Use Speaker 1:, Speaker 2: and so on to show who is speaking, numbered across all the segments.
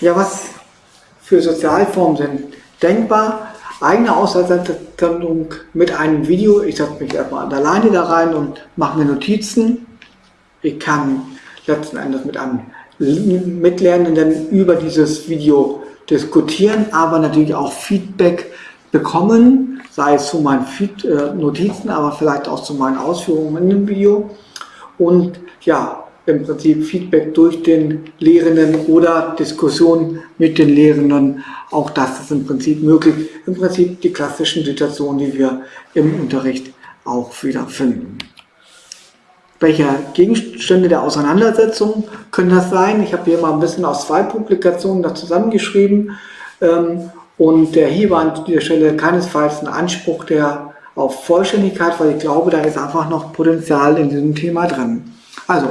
Speaker 1: Ja, was für Sozialformen sind denkbar? Eigene Auslandsentwicklung mit einem Video. Ich setze mich erstmal alleine da rein und mache mir Notizen. Ich kann letzten Endes mit einem Mitlernenden über dieses Video diskutieren, aber natürlich auch Feedback bekommen, sei es zu meinen Feed äh, Notizen, aber vielleicht auch zu meinen Ausführungen in dem Video. Und ja, im Prinzip Feedback durch den Lehrenden oder Diskussion mit den Lehrenden. Auch das ist im Prinzip möglich. Im Prinzip die klassischen Situationen, die wir im Unterricht auch wiederfinden. Welche Gegenstände der Auseinandersetzung können das sein? Ich habe hier mal ein bisschen aus zwei Publikationen da zusammengeschrieben. Ähm, und der hier war an dieser Stelle keinesfalls ein Anspruch der auf Vollständigkeit, weil ich glaube, da ist einfach noch Potenzial in diesem Thema drin. Also,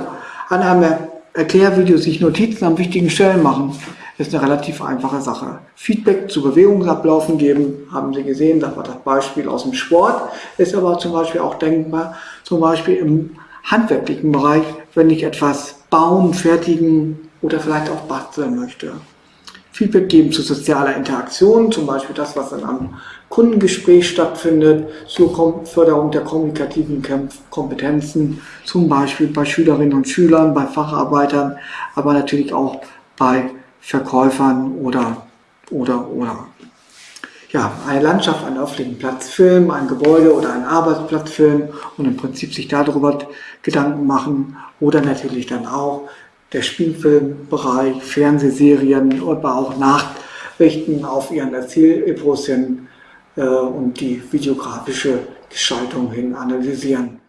Speaker 1: an einem Erklärvideo sich Notizen an wichtigen Stellen machen, ist eine relativ einfache Sache. Feedback zu Bewegungsablaufen geben, haben Sie gesehen, das war das Beispiel aus dem Sport, ist aber zum Beispiel auch denkbar, zum Beispiel im handwerklichen Bereich, wenn ich etwas bauen, fertigen oder vielleicht auch basteln möchte. Feedback geben zu sozialer Interaktion, zum Beispiel das, was in einem Kundengespräch stattfindet, zur Förderung der kommunikativen Kompetenzen, zum Beispiel bei Schülerinnen und Schülern, bei Facharbeitern, aber natürlich auch bei Verkäufern oder, oder, oder. Ja, eine Landschaft, einen öffentlichen Platz filmen, ein Gebäude oder einen Arbeitsplatz filmen und im Prinzip sich darüber Gedanken machen oder natürlich dann auch der Spielfilmbereich, Fernsehserien, aber auch Nachrichten auf ihren Erzählepos hin äh, und die videografische Gestaltung hin analysieren.